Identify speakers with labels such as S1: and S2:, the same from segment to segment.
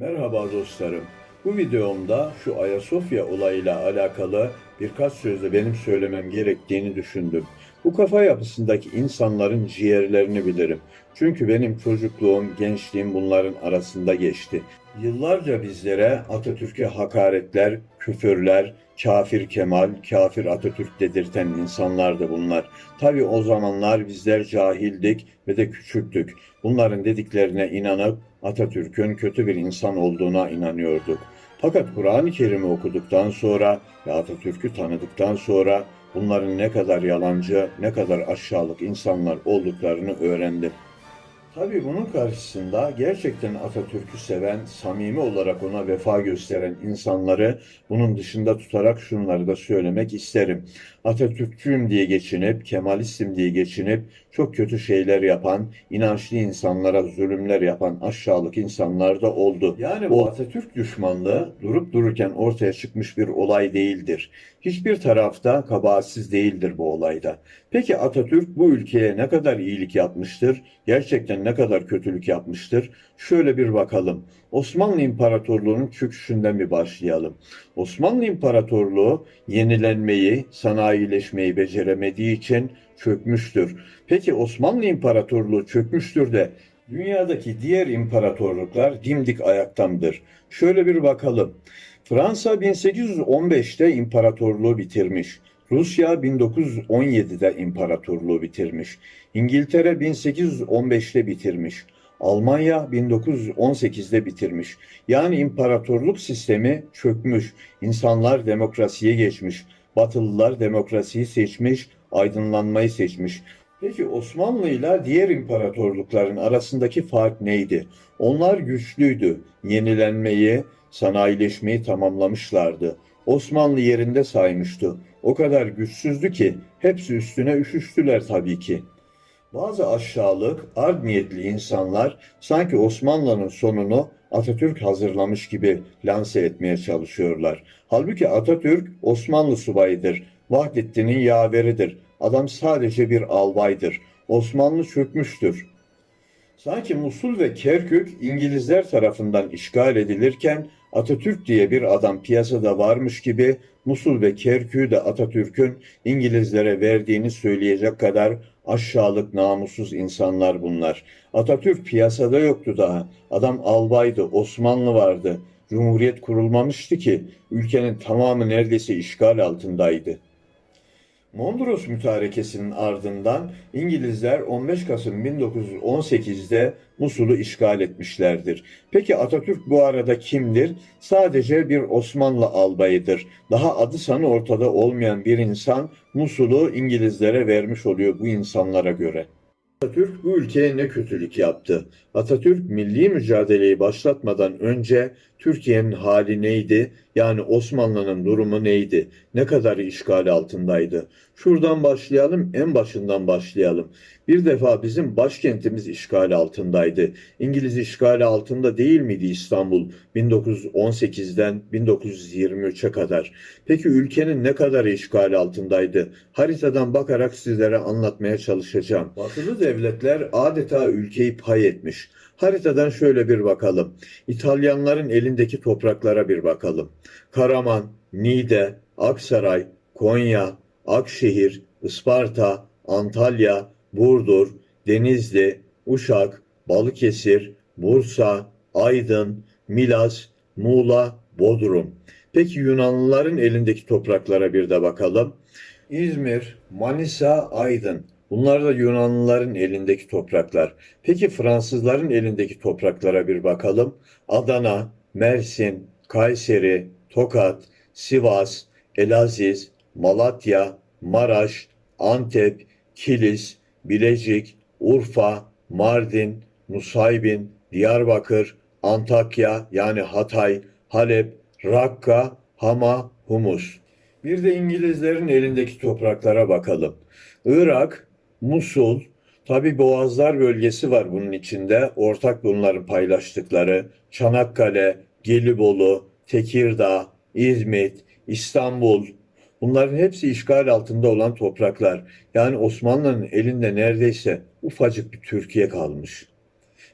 S1: Merhaba dostlarım. Bu videomda şu Ayasofya olayıyla alakalı birkaç sözle benim söylemem gerektiğini düşündüm. Bu kafa yapısındaki insanların ciğerlerini bilirim. Çünkü benim çocukluğum, gençliğim bunların arasında geçti. Yıllarca bizlere Atatürk'e hakaretler, küfürler, kafir Kemal, kafir Atatürk dedirten insanlardı bunlar. Tabi o zamanlar bizler cahildik ve de küçüktük. Bunların dediklerine inanıp Atatürk'ün kötü bir insan olduğuna inanıyorduk. Fakat Kur'an-ı Kerim'i okuduktan sonra ve Atatürk'ü tanıdıktan sonra bunların ne kadar yalancı, ne kadar aşağılık insanlar olduklarını öğrendim. Tabii bunun karşısında gerçekten Atatürk'ü seven, samimi olarak ona vefa gösteren insanları bunun dışında tutarak şunları da söylemek isterim. Atatürkçüyüm diye geçinip, Kemalistim diye geçinip çok kötü şeyler yapan, inançlı insanlara zulümler yapan aşağılık insanlar da oldu. Yani bu Atatürk düşmanlığı durup dururken ortaya çıkmış bir olay değildir. Hiçbir tarafta kabahatsiz değildir bu olayda. Peki Atatürk bu ülkeye ne kadar iyilik yapmıştır? Gerçekten ne kadar kötülük yapmıştır? Şöyle bir bakalım. Osmanlı İmparatorluğu'nun çöküşünden bir başlayalım. Osmanlı İmparatorluğu yenilenmeyi, sanayileşmeyi beceremediği için çökmüştür. Peki Osmanlı İmparatorluğu çökmüştür de dünyadaki diğer imparatorluklar dimdik ayaktamdır. Şöyle bir bakalım. Fransa 1815'te imparatorluğu bitirmiş. Rusya 1917'de imparatorluğu bitirmiş. İngiltere 1815'te bitirmiş. Almanya 1918'de bitirmiş. Yani imparatorluk sistemi çökmüş. İnsanlar demokrasiye geçmiş. Batılılar demokrasiyi seçmiş, aydınlanmayı seçmiş. Peki Osmanlı ile diğer imparatorlukların arasındaki fark neydi? Onlar güçlüydü. Yenilenmeyi, sanayileşmeyi tamamlamışlardı. Osmanlı yerinde saymıştı. O kadar güçsüzdü ki hepsi üstüne üşüştüler tabii ki. Bazı aşağılık, art niyetli insanlar sanki Osmanlı'nın sonunu Atatürk hazırlamış gibi lanse etmeye çalışıyorlar. Halbuki Atatürk Osmanlı subayıdır. Vahdettin'in yaveridir. Adam sadece bir albaydır. Osmanlı çökmüştür. Sanki Musul ve Kerkük İngilizler tarafından işgal edilirken Atatürk diye bir adam piyasada varmış gibi Musul ve Kerkük'ü de Atatürk'ün İngilizlere verdiğini söyleyecek kadar aşağılık namussuz insanlar bunlar. Atatürk piyasada yoktu daha. Adam albaydı, Osmanlı vardı. Cumhuriyet kurulmamıştı ki ülkenin tamamı neredeyse işgal altındaydı. Mondros Mütarekesi'nin ardından İngilizler 15 Kasım 1918'de Musul'u işgal etmişlerdir. Peki Atatürk bu arada kimdir? Sadece bir Osmanlı albayıdır. Daha adı sanı ortada olmayan bir insan Musul'u İngilizlere vermiş oluyor bu insanlara göre. Atatürk bu ülkeye ne kötülük yaptı? Atatürk milli mücadeleyi başlatmadan önce Türkiye'nin hali neydi? Yani Osmanlı'nın durumu neydi? Ne kadar işgal altındaydı? Şuradan başlayalım, en başından başlayalım. Bir defa bizim başkentimiz işgal altındaydı. İngiliz işgali altında değil miydi İstanbul 1918'den 1923'e kadar? Peki ülkenin ne kadar işgal altındaydı? Haritadan bakarak sizlere anlatmaya çalışacağım. Batılı devletler adeta ülkeyi pay etmiş. Haritadan şöyle bir bakalım. İtalyanların elindeki topraklara bir bakalım. Karaman, Niğde, Aksaray, Konya, Akşehir, Isparta, Antalya, Burdur, Denizli, Uşak, Balıkesir, Bursa, Aydın, Milas, Muğla, Bodrum. Peki Yunanlıların elindeki topraklara bir de bakalım. İzmir, Manisa, Aydın. Bunlar da Yunanlıların elindeki topraklar. Peki Fransızların elindeki topraklara bir bakalım. Adana, Mersin, Kayseri, Tokat, Sivas, Elaziz, Malatya, Maraş, Antep, Kilis, Bilecik, Urfa, Mardin, Nusaybin, Diyarbakır, Antakya yani Hatay, Halep, Rakka, Hama, Humus. Bir de İngilizlerin elindeki topraklara bakalım. Irak, Musul, tabi Boğazlar bölgesi var bunun içinde. Ortak bunların paylaştıkları. Çanakkale, Gelibolu, Tekirdağ, İzmit, İstanbul. Bunların hepsi işgal altında olan topraklar. Yani Osmanlı'nın elinde neredeyse ufacık bir Türkiye kalmış.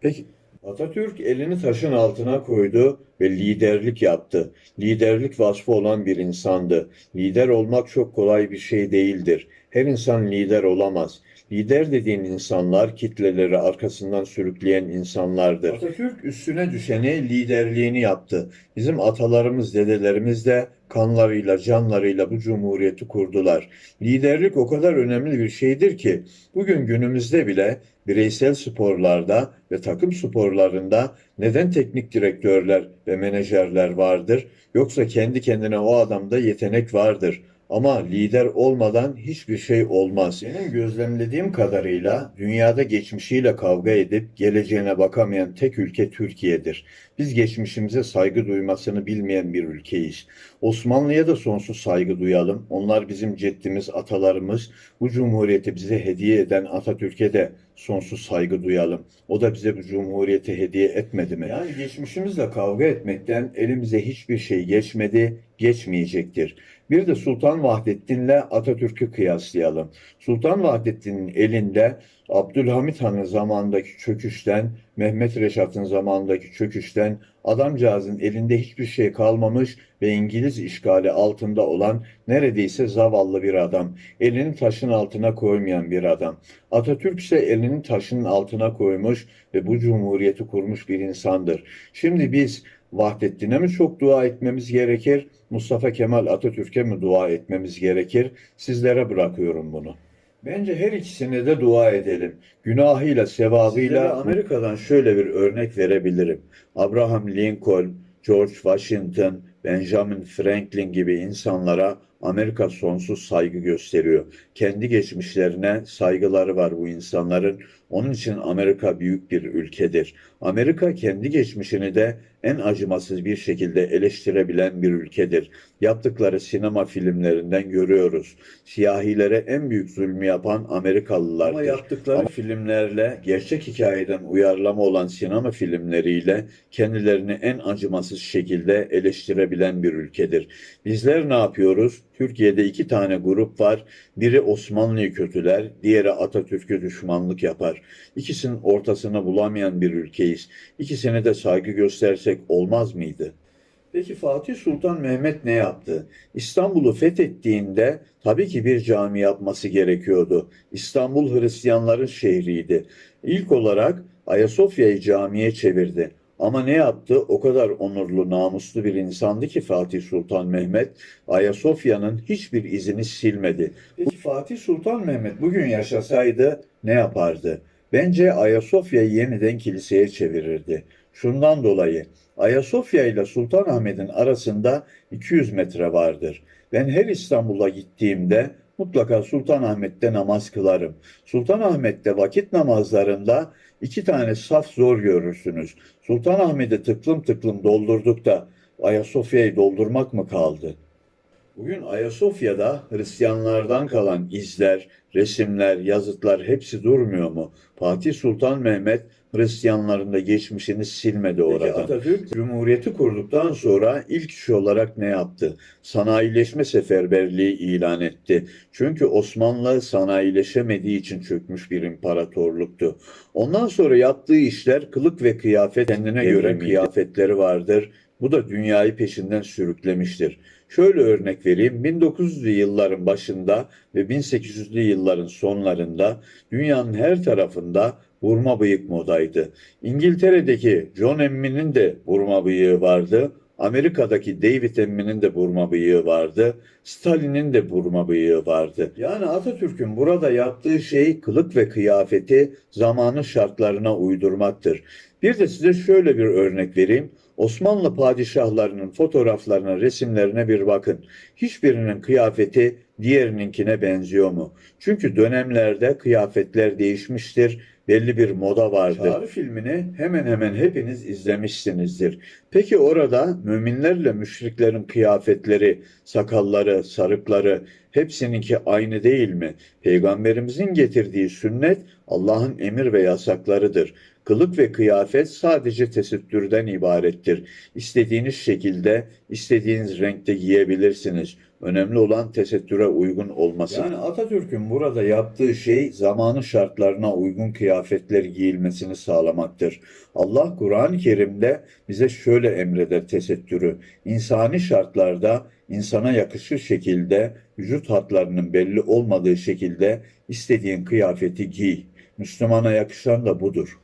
S1: Peki Atatürk elini taşın altına koydu ve liderlik yaptı. Liderlik vasfı olan bir insandı. Lider olmak çok kolay bir şey değildir. Her insan lider olamaz. Lider dediğin insanlar kitleleri arkasından sürükleyen insanlardır. Atatürk üstüne düşeni liderliğini yaptı. Bizim atalarımız, dedelerimiz de kanlarıyla, canlarıyla bu cumhuriyeti kurdular. Liderlik o kadar önemli bir şeydir ki bugün günümüzde bile bireysel sporlarda ve takım sporlarında neden teknik direktörler ve menajerler vardır? Yoksa kendi kendine o adamda yetenek vardır. Ama lider olmadan hiçbir şey olmaz. Benim gözlemlediğim kadarıyla dünyada geçmişiyle kavga edip geleceğine bakamayan tek ülke Türkiye'dir. Biz geçmişimize saygı duymasını bilmeyen bir ülkeyiz. Osmanlı'ya da sonsuz saygı duyalım. Onlar bizim ceddimiz, atalarımız. Bu cumhuriyeti bize hediye eden Atatürk'e de sonsuz saygı duyalım. O da bize bu cumhuriyeti hediye etmedi mi? Yani geçmişimizle kavga etmekten elimize hiçbir şey geçmedi, geçmeyecektir. Bir de Sultan Vahdettin'le Atatürk'ü kıyaslayalım. Sultan Vahdettin'in elinde Abdülhamit Han'ın zamandaki çöküşten, Mehmet Reşat'ın zamandaki çöküşten adamcağızın elinde hiçbir şey kalmamış ve İngiliz işgali altında olan neredeyse zavallı bir adam. Elini taşın altına koymayan bir adam. Atatürk ise elini taşın altına koymuş ve bu cumhuriyeti kurmuş bir insandır. Şimdi biz Vahdettin'e mi çok dua etmemiz gerekir, Mustafa Kemal Atatürk'e mi dua etmemiz gerekir? Sizlere bırakıyorum bunu. Bence her ikisine de dua edelim. Günahıyla, sevabıyla Amerika'dan şöyle bir örnek verebilirim. Abraham Lincoln, George Washington, Benjamin Franklin gibi insanlara Amerika sonsuz saygı gösteriyor. Kendi geçmişlerine saygıları var bu insanların. Onun için Amerika büyük bir ülkedir. Amerika kendi geçmişini de en acımasız bir şekilde eleştirebilen bir ülkedir. Yaptıkları sinema filmlerinden görüyoruz. Siyahilere en büyük zulmü yapan Amerikalılardır. Ama yaptıkları Ama filmlerle, gerçek hikayeden uyarlama olan sinema filmleriyle kendilerini en acımasız şekilde eleştirebilen bir ülkedir. Bizler ne yapıyoruz? Türkiye'de iki tane grup var. Biri Osmanlı'yı kötüler, diğeri Atatürk'ü düşmanlık yapar. İkisinin ortasını bulamayan bir ülkeyiz. İkisine de saygı göstersek olmaz mıydı? Peki Fatih Sultan Mehmet ne yaptı? İstanbul'u fethettiğinde tabii ki bir cami yapması gerekiyordu. İstanbul Hristiyanların şehriydi. İlk olarak Ayasofya'yı camiye çevirdi. Ama ne yaptı? O kadar onurlu, namuslu bir insandı ki Fatih Sultan Mehmet, Ayasofya'nın hiçbir izini silmedi. Peki Fatih Sultan Mehmet bugün yaşasaydı ne yapardı? Bence Ayasofya'yı yeniden kiliseye çevirirdi. Şundan dolayı Ayasofya ile Sultanahmet'in arasında 200 metre vardır. Ben her İstanbul'a gittiğimde mutlaka Sultanahmet'te namaz kılarım. Sultanahmet'te vakit namazlarında iki tane saf zor görürsünüz. Sultanahmet'i tıklım tıklım doldurduk da Ayasofya'yı doldurmak mı kaldı? Bugün Ayasofya'da Hristiyanlardan kalan izler, resimler, yazıtlar hepsi durmuyor mu? Fatih Sultan Mehmet Hristiyanların da geçmişini silmedi orada. Peki Atatürk Cumhuriyeti kurduktan sonra ilk iş olarak ne yaptı? Sanayileşme seferberliği ilan etti. Çünkü Osmanlı sanayileşemediği için çökmüş bir imparatorluktu. Ondan sonra yaptığı işler kılık ve kıyafet kendine göre kıyafetleri vardır. Bu da dünyayı peşinden sürüklemiştir. Şöyle örnek vereyim. 1900'lü yılların başında ve 1800'lü yılların sonlarında dünyanın her tarafında vurma bıyık modaydı. İngiltere'deki John Emmy'nin de vurma bıyığı vardı. Amerika'daki David Emmy'nin de burma bıyığı vardı. Stalin'in de burma bıyığı vardı. Yani Atatürk'ün burada yaptığı şey kılık ve kıyafeti zamanın şartlarına uydurmaktır. Bir de size şöyle bir örnek vereyim. Osmanlı padişahlarının fotoğraflarına, resimlerine bir bakın. Hiçbirinin kıyafeti diğerininkine benziyor mu? Çünkü dönemlerde kıyafetler değişmiştir belli bir moda vardır. Çağrı filmini hemen hemen hepiniz izlemişsinizdir. Peki orada müminlerle müşriklerin kıyafetleri, sakalları, sarıkları hepsininki aynı değil mi? Peygamberimizin getirdiği sünnet Allah'ın emir ve yasaklarıdır. Kılık ve kıyafet sadece tesettürden ibarettir. İstediğiniz şekilde, istediğiniz renkte giyebilirsiniz. Önemli olan tesettüre uygun olması. Yani Atatürk'ün burada yaptığı şey zamanı şartlarına uygun kıyafetler giyilmesini sağlamaktır. Allah Kur'an-ı Kerim'de bize şöyle emreder tesettürü. İnsani şartlarda insana yakışır şekilde vücut hatlarının belli olmadığı şekilde istediğin kıyafeti giy. Müslümana yakışan da budur.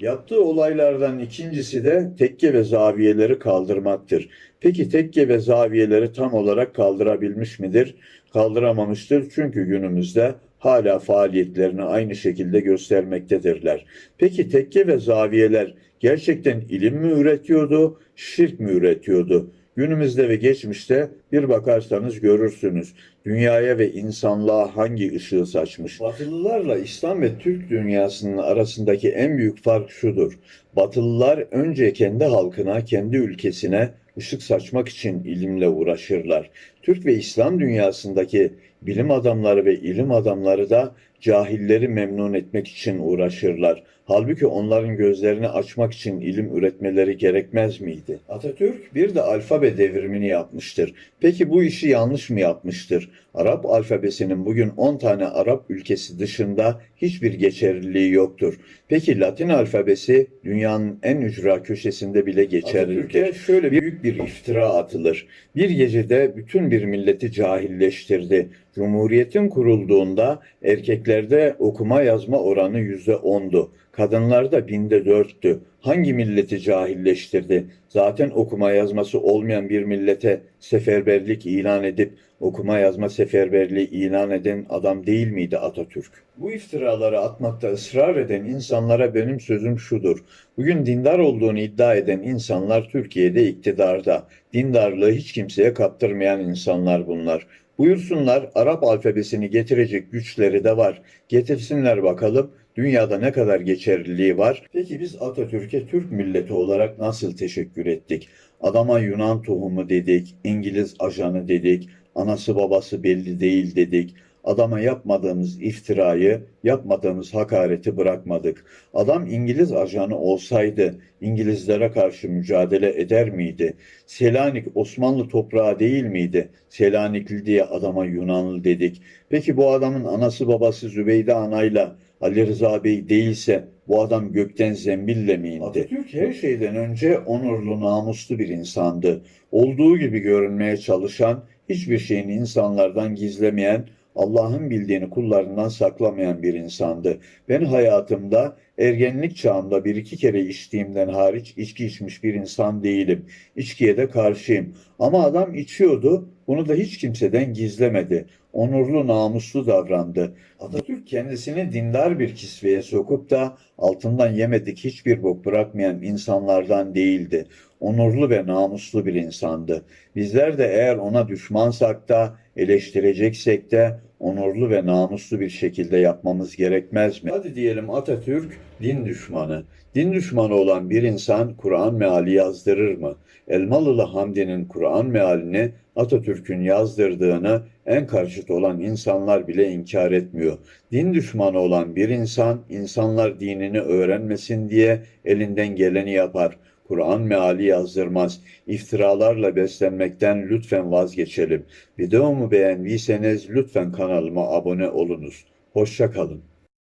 S1: Yaptığı olaylardan ikincisi de tekke ve zaviyeleri kaldırmaktır. Peki tekke ve zaviyeleri tam olarak kaldırabilmiş midir? Kaldıramamıştır çünkü günümüzde hala faaliyetlerini aynı şekilde göstermektedirler. Peki tekke ve zaviyeler gerçekten ilim mi üretiyordu, şirk mi üretiyordu? Günümüzde ve geçmişte bir bakarsanız görürsünüz. Dünyaya ve insanlığa hangi ışığı saçmış? Batılılarla İslam ve Türk dünyasının arasındaki en büyük fark şudur. Batılılar önce kendi halkına, kendi ülkesine ışık saçmak için ilimle uğraşırlar. Türk ve İslam dünyasındaki bilim adamları ve ilim adamları da cahilleri memnun etmek için uğraşırlar. Halbuki onların gözlerini açmak için ilim üretmeleri gerekmez miydi? Atatürk bir de alfabe devrimini yapmıştır. Peki bu işi yanlış mı yapmıştır? Arap alfabesinin bugün 10 tane Arap ülkesi dışında hiçbir geçerliliği yoktur. Peki Latin alfabesi dünyanın en ücra köşesinde bile geçerlidir. Atatürk'e şöyle büyük bir iftira atılır. Bir gecede bütün bir milleti cahilleştirdi. Cumhuriyetin kurulduğunda erkeklerde okuma yazma oranı yüzde ondu. Kadınlarda binde dörttü. Hangi milleti cahilleştirdi? Zaten okuma yazması olmayan bir millete seferberlik ilan edip okuma yazma seferberliği ilan eden adam değil miydi Atatürk? Bu iftiraları atmakta ısrar eden insanlara benim sözüm şudur. Bugün dindar olduğunu iddia eden insanlar Türkiye'de iktidarda. Dindarlığı hiç kimseye kaptırmayan insanlar bunlar. Buyursunlar Arap alfabesini getirecek güçleri de var. Getirsinler bakalım dünyada ne kadar geçerliliği var. Peki biz Atatürk'e Türk milleti olarak nasıl teşekkür ettik? Adama Yunan tohumu dedik, İngiliz ajanı dedik, anası babası belli değil dedik. Adama yapmadığımız iftirayı, yapmadığımız hakareti bırakmadık. Adam İngiliz ajanı olsaydı İngilizlere karşı mücadele eder miydi? Selanik Osmanlı toprağı değil miydi? Selanikli diye adama Yunanlı dedik. Peki bu adamın anası babası Zübeyde anayla Ali Rıza Bey değilse bu adam gökten zembille mi indi? Atatürk her şeyden önce onurlu, namuslu bir insandı. Olduğu gibi görünmeye çalışan, hiçbir şeyini insanlardan gizlemeyen, Allah'ın bildiğini kullarından saklamayan bir insandı. Ben hayatımda ergenlik çağımda bir iki kere içtiğimden hariç içki içmiş bir insan değilim. İçkiye de karşıyım. Ama adam içiyordu. Bunu da hiç kimseden gizlemedi. Onurlu, namuslu davrandı. Atatürk kendisini dindar bir kisveye sokup da altından yemedik hiçbir bok bırakmayan insanlardan değildi. Onurlu ve namuslu bir insandı. Bizler de eğer ona düşmansak da eleştireceksek de onurlu ve namuslu bir şekilde yapmamız gerekmez mi? Hadi diyelim Atatürk din düşmanı. Din düşmanı olan bir insan Kur'an meali yazdırır mı? Elmalılı Hamdi'nin Kur'an mealini Atatürk'ün yazdırdığını en karşıt olan insanlar bile inkar etmiyor. Din düşmanı olan bir insan, insanlar dinini öğrenmesin diye elinden geleni yapar. Kur'an meali yazdırmaz. İftiralarla beslenmekten lütfen vazgeçelim. Videomu beğendiyseniz lütfen kanalıma abone olunuz. Hoşça kalın.